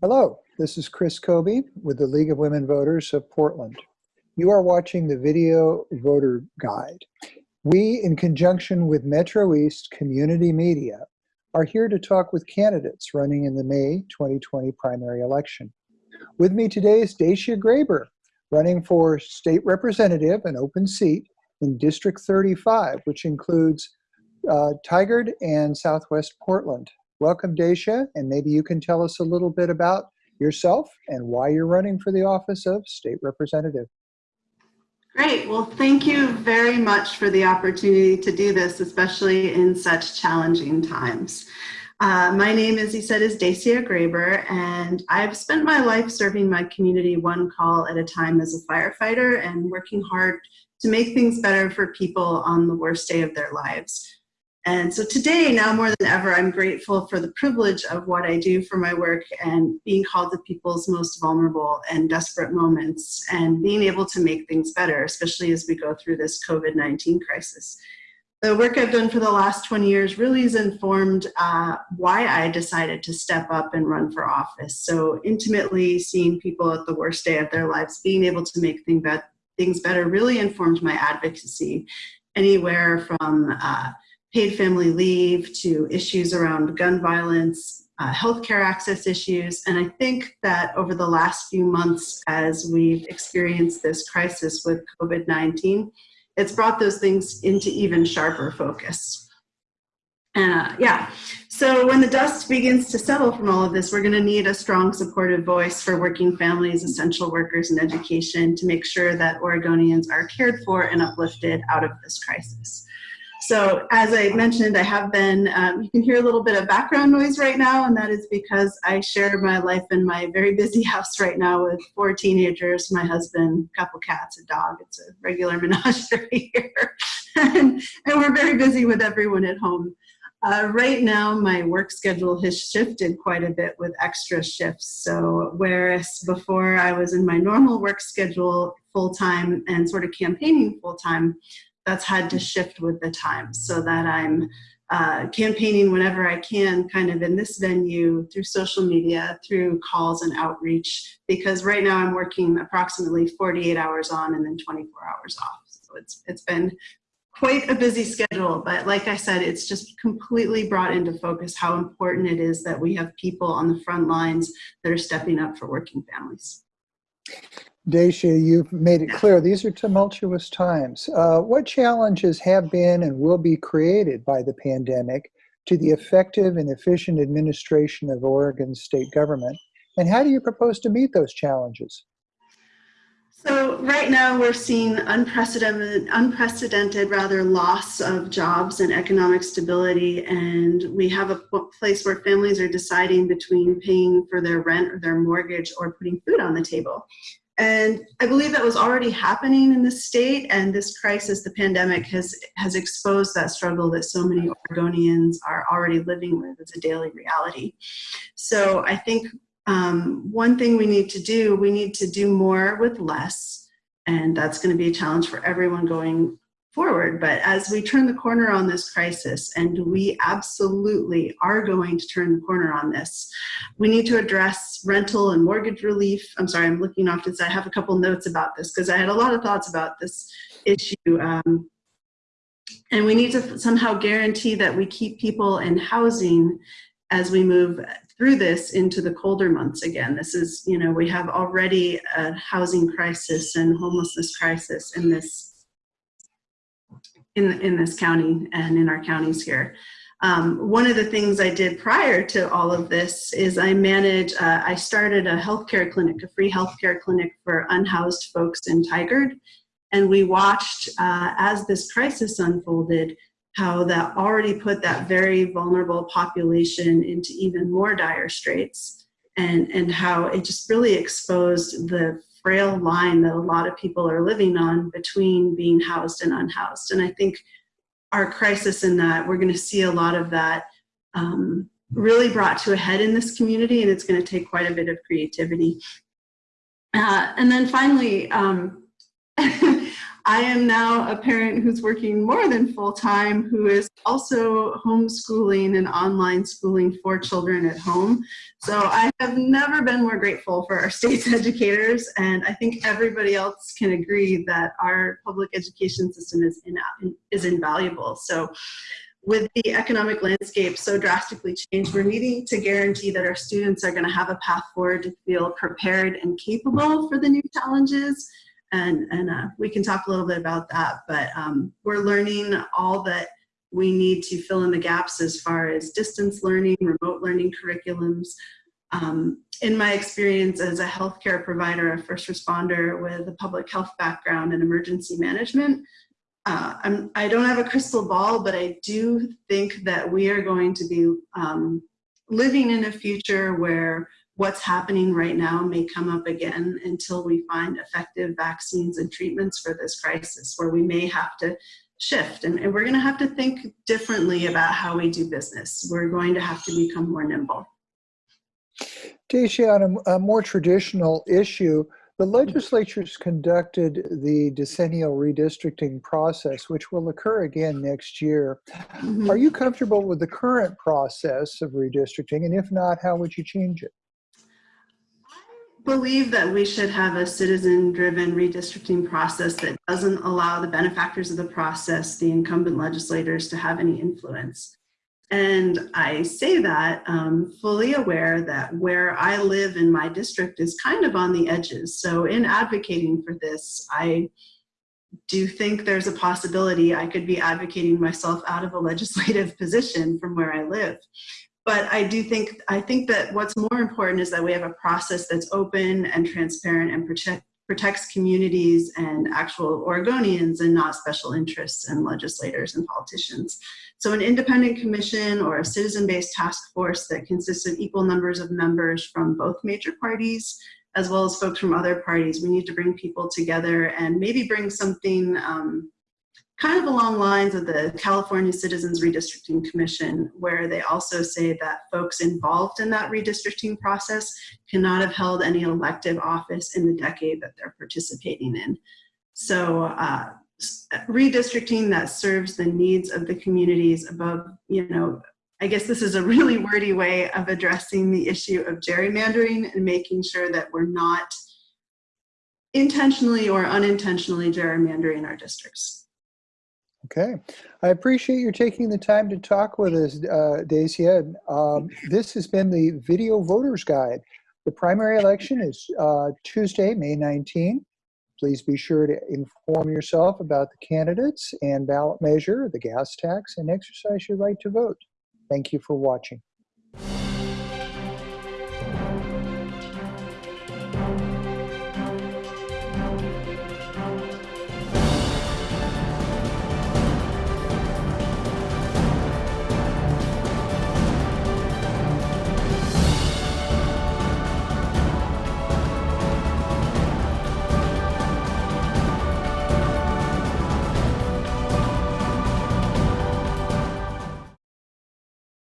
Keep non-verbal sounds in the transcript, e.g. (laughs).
Hello, this is Chris Kobe with the League of Women Voters of Portland. You are watching the video voter guide. We, in conjunction with Metro East Community Media, are here to talk with candidates running in the May 2020 primary election. With me today is Dacia Grayber, running for state representative, an open seat in District 35, which includes uh, Tigard and Southwest Portland. Welcome, Dacia, and maybe you can tell us a little bit about yourself and why you're running for the office of state representative. Great. Well, thank you very much for the opportunity to do this, especially in such challenging times. Uh, my name, as he said, is Dacia Grayber, and I've spent my life serving my community one call at a time as a firefighter and working hard to make things better for people on the worst day of their lives. And so today, now more than ever, I'm grateful for the privilege of what I do for my work and being called to people's most vulnerable and desperate moments and being able to make things better, especially as we go through this COVID-19 crisis. The work I've done for the last 20 years really has informed uh, why I decided to step up and run for office. So intimately seeing people at the worst day of their lives, being able to make things better really informed my advocacy anywhere from uh, paid family leave to issues around gun violence, uh, healthcare access issues. And I think that over the last few months, as we've experienced this crisis with COVID-19, it's brought those things into even sharper focus. Uh, yeah, so when the dust begins to settle from all of this, we're gonna need a strong supportive voice for working families, essential workers, and education to make sure that Oregonians are cared for and uplifted out of this crisis. So as I mentioned, I have been, um, you can hear a little bit of background noise right now, and that is because I share my life in my very busy (laughs) house right now with four teenagers, my husband, a couple cats, a dog. It's a regular (laughs) menagerie here. and, and we're very busy with everyone at home. Uh, right now, my work schedule has shifted quite a bit with extra shifts. So whereas before I was in my normal work schedule full-time and sort of campaigning full-time, that's had to shift with the times so that I'm uh, campaigning whenever I can kind of in this venue through social media, through calls and outreach, because right now I'm working approximately 48 hours on and then 24 hours off. So it's, it's been quite a busy schedule, but like I said, it's just completely brought into focus how important it is that we have people on the front lines that are stepping up for working families. Dacia, you've made it clear these are tumultuous times. Uh, what challenges have been and will be created by the pandemic to the effective and efficient administration of Oregon's state government? And how do you propose to meet those challenges? So right now we're seeing unprecedented, unprecedented rather loss of jobs and economic stability and we have a place where families are deciding between paying for their rent or their mortgage or putting food on the table. And I believe that was already happening in the state and this crisis, the pandemic, has, has exposed that struggle that so many Oregonians are already living with as a daily reality. So I think um, one thing we need to do, we need to do more with less. And that's gonna be a challenge for everyone going forward. But as we turn the corner on this crisis, and we absolutely are going to turn the corner on this, we need to address rental and mortgage relief. I'm sorry, I'm looking off to I have a couple notes about this because I had a lot of thoughts about this issue. Um, and we need to somehow guarantee that we keep people in housing as we move through this into the colder months again. This is, you know, we have already a housing crisis and homelessness crisis in this in, in this county and in our counties here. Um, one of the things I did prior to all of this is I manage, uh, I started a healthcare clinic, a free healthcare clinic for unhoused folks in Tigard. And we watched uh, as this crisis unfolded, how that already put that very vulnerable population into even more dire straits and, and how it just really exposed the frail line that a lot of people are living on between being housed and unhoused. And I think our crisis in that, we're gonna see a lot of that um, really brought to a head in this community and it's gonna take quite a bit of creativity. Uh, and then finally, um, (laughs) I am now a parent who's working more than full time, who is also homeschooling and online schooling for children at home. So I have never been more grateful for our (laughs) state's educators, and I think everybody else can agree that our public education system is, in, is invaluable. So with the economic landscape so drastically changed, we're needing to guarantee that our students are going to have a path forward to feel prepared and capable for the new challenges and, and uh, we can talk a little bit about that, but um, we're learning all that we need to fill in the gaps as far as distance learning, remote learning curriculums. Um, in my experience as a healthcare provider, a first responder with a public health background and emergency management, uh, I'm, I don't have a crystal ball, but I do think that we are going to be um, living in a future where what's happening right now may come up again until we find effective vaccines and treatments for this crisis, where we may have to shift and, and we're going to have to think differently about how we do business. We're going to have to become more nimble. Dacia, on a, a more traditional issue, the legislature's conducted the decennial redistricting process, which will occur again next year. Mm -hmm. Are you comfortable with the current process of redistricting? And if not, how would you change it? Believe that we should have a citizen-driven redistricting process that doesn't allow the benefactors of the process, the incumbent legislators, to have any influence. And I say that um, fully aware that where I live in my district is kind of on the edges. So in advocating for this, I do think there's a possibility I could be advocating myself out of a legislative (laughs) position from where I live. But I do think, I think that what's more important is that we have a process that's open and transparent and protect, protects communities and actual Oregonians and not special interests and legislators and politicians. So an independent commission or a citizen-based task force that consists of equal numbers of members from both major parties as well as folks from other parties. We need to bring people together and maybe bring something um, kind of along lines of the California Citizens Redistricting Commission, where they also say that folks involved in that redistricting process cannot have held any elective office in the decade that they're participating in. So uh, redistricting that serves the needs of the communities above, you know, I guess this is a really wordy way of addressing the issue of gerrymandering and making sure that we're not intentionally or unintentionally gerrymandering our districts. Okay, I appreciate you taking the time to talk with us, uh, Dacia. Um, this has been the Video Voters Guide. The primary election is uh, Tuesday, May 19. Please be sure to inform yourself about the candidates and ballot measure, the gas tax, and exercise your right to vote. Thank you for watching.